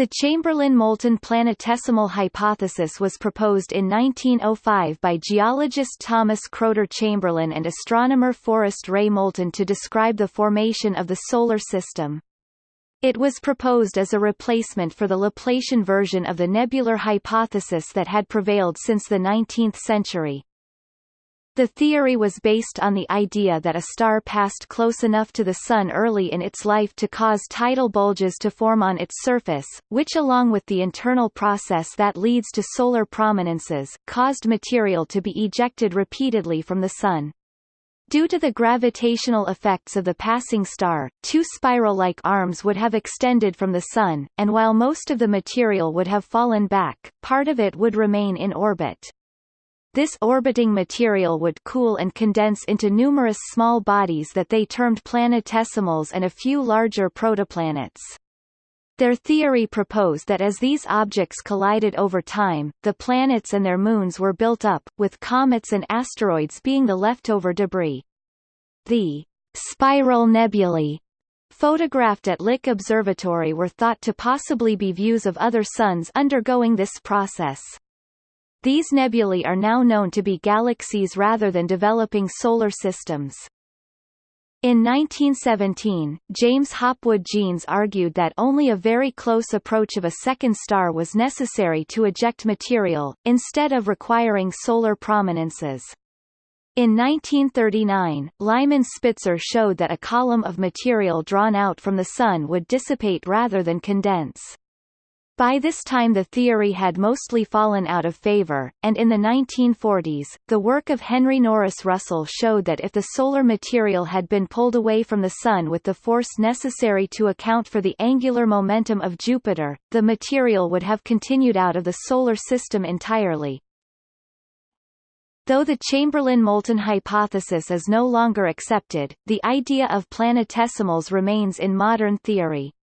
The Chamberlin-Moulton planetesimal hypothesis was proposed in 1905 by geologist Thomas Chrowder Chamberlin and astronomer Forrest Ray Moulton to describe the formation of the Solar System. It was proposed as a replacement for the Laplacian version of the nebular hypothesis that had prevailed since the 19th century. The theory was based on the idea that a star passed close enough to the Sun early in its life to cause tidal bulges to form on its surface, which along with the internal process that leads to solar prominences, caused material to be ejected repeatedly from the Sun. Due to the gravitational effects of the passing star, two spiral-like arms would have extended from the Sun, and while most of the material would have fallen back, part of it would remain in orbit. This orbiting material would cool and condense into numerous small bodies that they termed planetesimals and a few larger protoplanets. Their theory proposed that as these objects collided over time, the planets and their moons were built up, with comets and asteroids being the leftover debris. The spiral nebulae photographed at Lick Observatory were thought to possibly be views of other suns undergoing this process. These nebulae are now known to be galaxies rather than developing solar systems. In 1917, James Hopwood Jeans argued that only a very close approach of a second star was necessary to eject material, instead of requiring solar prominences. In 1939, Lyman Spitzer showed that a column of material drawn out from the Sun would dissipate rather than condense. By this time the theory had mostly fallen out of favor, and in the 1940s, the work of Henry Norris Russell showed that if the solar material had been pulled away from the Sun with the force necessary to account for the angular momentum of Jupiter, the material would have continued out of the Solar System entirely. Though the Chamberlin-Moulton hypothesis is no longer accepted, the idea of planetesimals remains in modern theory.